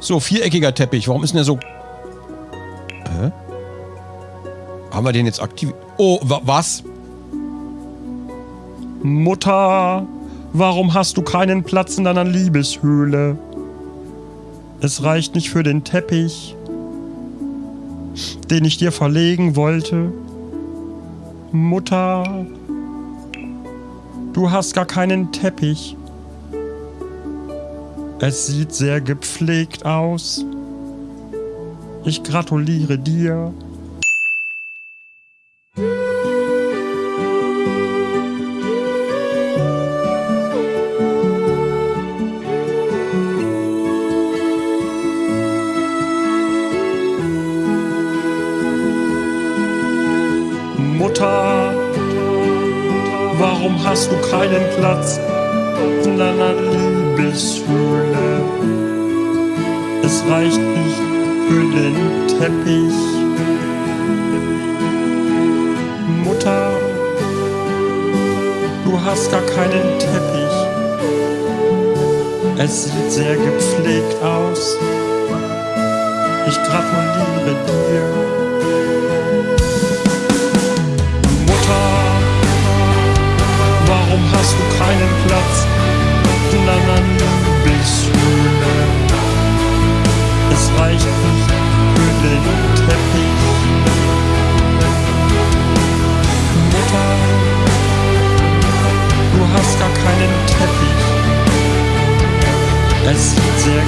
So, viereckiger Teppich. Warum ist denn der so... Hä? Haben wir den jetzt aktiv... Oh, wa was? Mutter, warum hast du keinen Platz in deiner Liebeshöhle? Es reicht nicht für den Teppich, den ich dir verlegen wollte. Mutter, du hast gar keinen Teppich. Es sieht sehr gepflegt aus. Ich gratuliere dir. Mutter, warum hast du keinen Platz in deiner Liebeshöhle? Es reicht nicht für den Teppich. Mutter, du hast gar keinen Teppich. Es sieht sehr gepflegt aus. Ich gratuliere dir. Es sieht sehr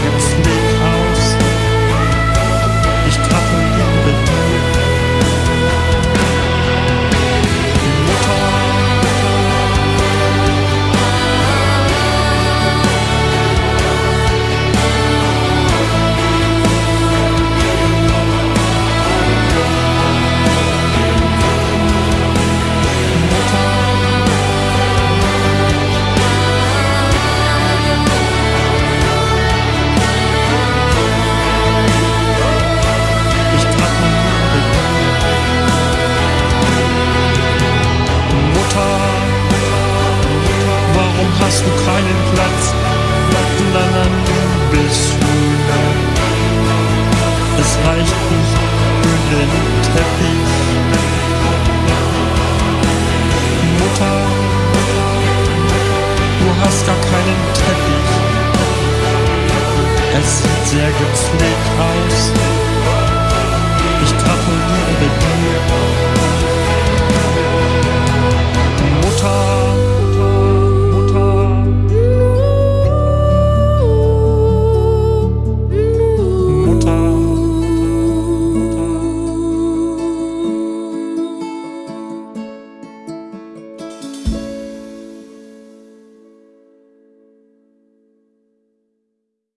reicht nicht für den Teppich. Mutter, du hast gar keinen Teppich. Es sieht sehr gepflegt aus. Ich gratuliere